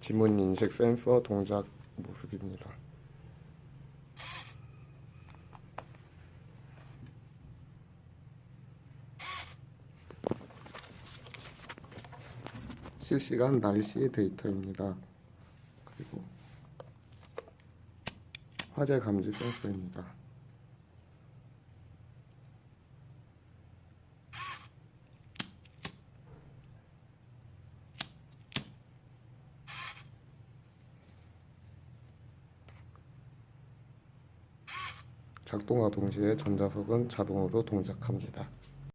지문 인식 센서 동작 모습입니다. 실시간 날씨 데이터입니다. 그리고 화재 감지 센서입니다. 작동과 동시에 전자석은 자동으로 동작합니다.